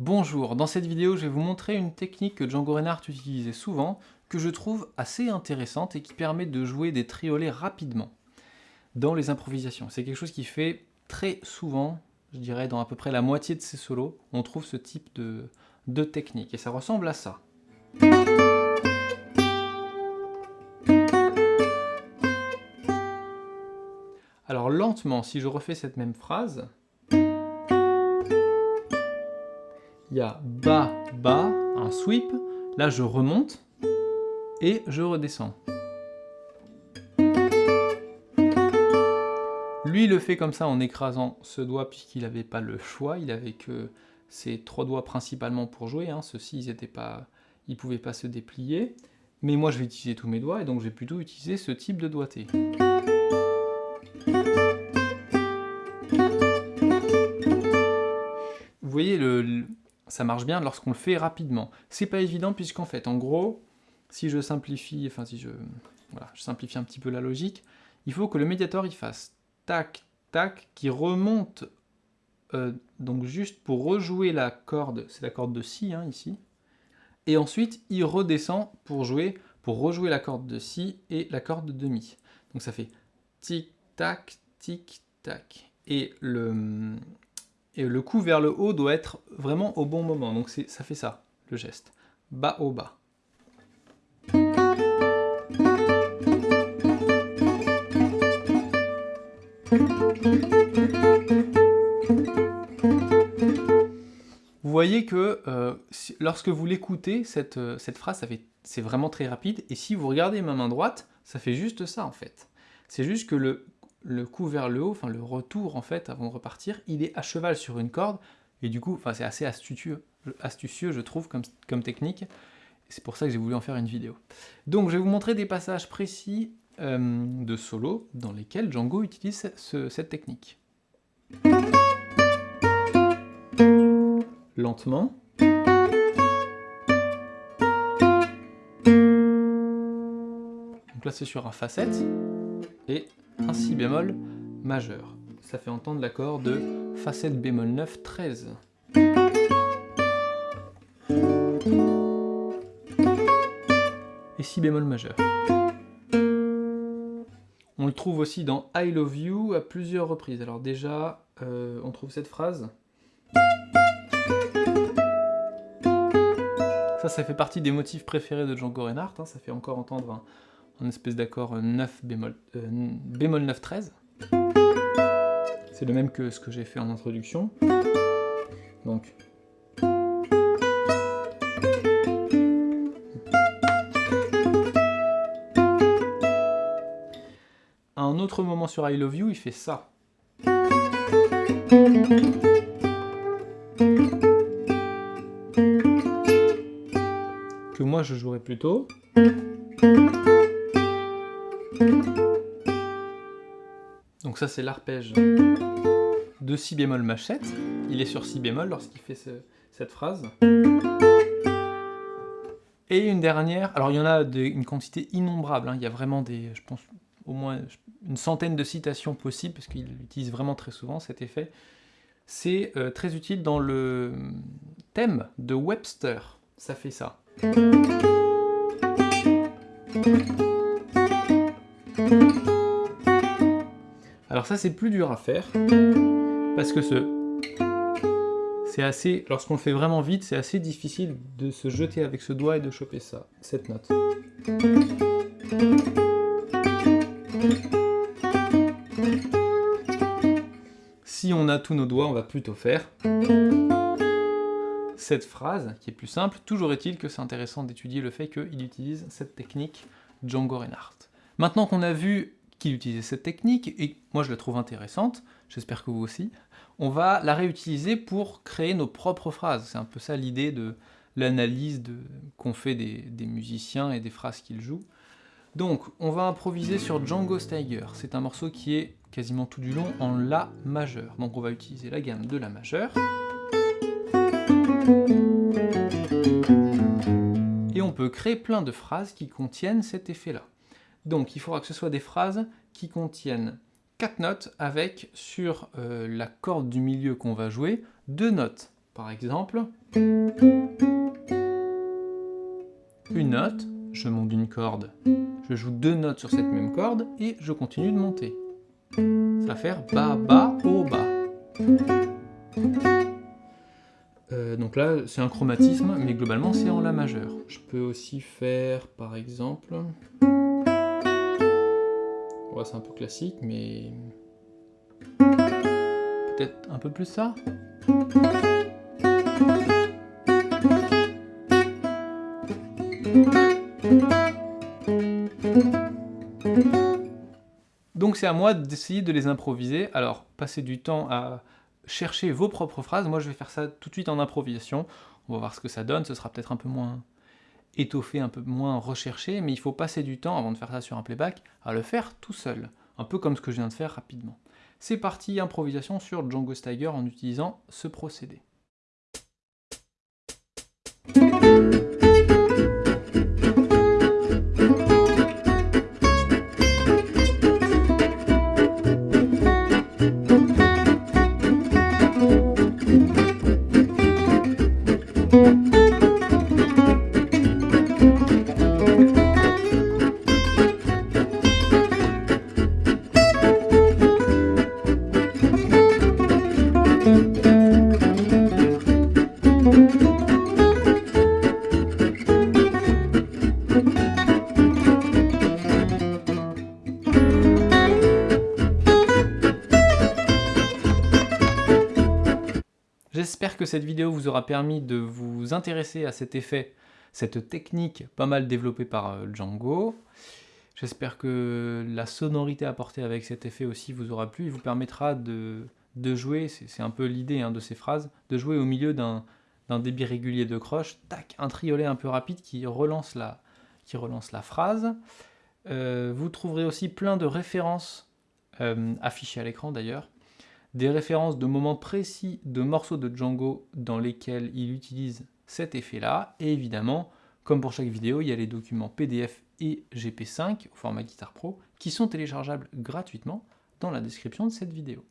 Bonjour, dans cette vidéo je vais vous montrer une technique que Django Reinhardt utilisait souvent, que je trouve assez intéressante et qui permet de jouer des triolets rapidement dans les improvisations. C'est quelque chose qui fait très souvent, je dirais dans à peu près la moitié de ses solos, on trouve ce type de, de technique et ça ressemble à ça. Alors lentement, si je refais cette même phrase, il y a bas, bas, un sweep, là je remonte et je redescends. Lui, le fait comme ça en écrasant ce doigt puisqu'il n'avait pas le choix, il avait que ses trois doigts principalement pour jouer, hein. ceux-ci ils ne pas, pouvaient pas se déplier, mais moi je vais utiliser tous mes doigts et donc je vais plutôt utiliser ce type de doigté. Ça marche bien lorsqu'on le fait rapidement. C'est pas évident puisqu'en fait, en gros, si je simplifie, enfin si je, simplifie un petit peu la logique, il faut que le médiator il fasse tac, tac, qui remonte, euh, donc juste pour rejouer la corde, c'est la corde de si hein, ici, et ensuite il redescend pour jouer, pour rejouer la corde de si et la corde de mi. Donc ça fait tic, tac, tic, tac. Et le, et le coup vers le haut doit être vraiment au bon moment. Donc ça fait ça, le geste. Bas au bas. Vous voyez que euh, lorsque vous l'écoutez, cette, euh, cette phrase, c'est vraiment très rapide, et si vous regardez ma main droite, ça fait juste ça en fait. C'est juste que le le coup vers le haut, enfin le retour en fait avant de repartir, il est à cheval sur une corde, et du coup, enfin c'est assez astucieux, je trouve comme, comme technique, c'est pour ça que j'ai voulu en faire une vidéo. Donc je vais vous montrer des passages précis euh, de solo dans lesquels Django utilise cette technique. Lentement. Donc là c'est sur un facette, et un si bémol majeur. Ça fait entendre l'accord de facette bémol 9 13. Et si bémol majeur? On le trouve aussi dans I Love You à plusieurs reprises. Alors déjà, euh, on trouve cette phrase. Ça, ça fait partie des motifs préférés de Django Reinhardt. Hein. Ça fait encore entendre un, un espèce d'accord 9 bémol, euh, bémol 9 13. C'est le même que ce que j'ai fait en introduction. Donc. À un autre moment sur I Love You, il fait ça. Que moi je jouerais plutôt. Donc ça c'est l'arpège de si bémol machette. Il est sur si bémol lorsqu'il fait cette phrase. Et une dernière, alors il y en a une quantité innombrable, hein. il y a vraiment des, je pense, au moins une centaine de citations possibles, parce qu'il l'utilise vraiment très souvent cet effet. C'est euh, très utile dans le thème de Webster, ça fait ça. Ça c'est plus dur à faire, parce que ce... C'est assez... Lorsqu'on le fait vraiment vite, c'est assez difficile de se jeter avec ce doigt et de choper ça, cette note. Si on a tous nos doigts, on va plutôt faire cette phrase, qui est plus simple. Toujours est-il que c'est intéressant d'étudier le fait qu'il utilise cette technique Django Reinhardt. Maintenant qu'on a vu qu'il utilisait cette technique, et moi je la trouve intéressante, j'espère que vous aussi, on va la réutiliser pour créer nos propres phrases. C'est un peu ça l'idée de l'analyse qu'on fait des, musiciens et des phrases qu'ils jouent. Donc, on va improviser sur Django Steiger. C'est un morceau qui est quasiment tout du long en La majeur. Donc on va utiliser la gamme de La majeur. Et on peut créer plein de phrases qui contiennent cet effet-là. Donc il faudra que ce soit des phrases qui contiennent quatre notes avec, sur euh, la corde du milieu qu'on va jouer, deux notes. Par exemple, une note, je monte d'une corde, je joue deux notes sur cette même corde et je continue de monter. Ça va faire ba, ba, o, ba. Euh, donc là, c'est un chromatisme, mais globalement, c'est en La majeur. Je peux aussi faire, par exemple... C'est un peu classique, mais... Peut-être un peu plus ça Donc c'est à moi d'essayer de les improviser. Alors, passer du temps à chercher vos propres phrases. Moi, je vais faire ça tout de suite en improvisation. On va voir ce que ça donne. Ce sera peut-être un peu moins étoffé, un peu moins recherché, mais il faut passer du temps, avant de faire ça sur un playback, à le faire tout seul. Un peu comme ce que je viens de faire rapidement. C'est parti, improvisation sur Django Steiger en utilisant ce procédé. J'espère que cette vidéo vous aura permis de vous intéresser à cet effet, cette technique pas mal développée par euh, Django. J'espère que la sonorité apportée avec cet effet aussi vous aura plu et vous permettra de, jouer, c'est un peu l'idée hein, de ces phrases, de jouer au milieu d'un débit régulier de croche, tac, un triolet un peu rapide qui relance la, qui relance la phrase. Euh, vous trouverez aussi plein de références euh, affichées à l'écran d'ailleurs, des références de moments précis de morceaux de Django dans lesquels il utilise cet effet-là, et évidemment, comme pour chaque vidéo, il y a les documents PDF et GP5 au format Guitar Pro qui sont téléchargeables gratuitement dans la description de cette vidéo.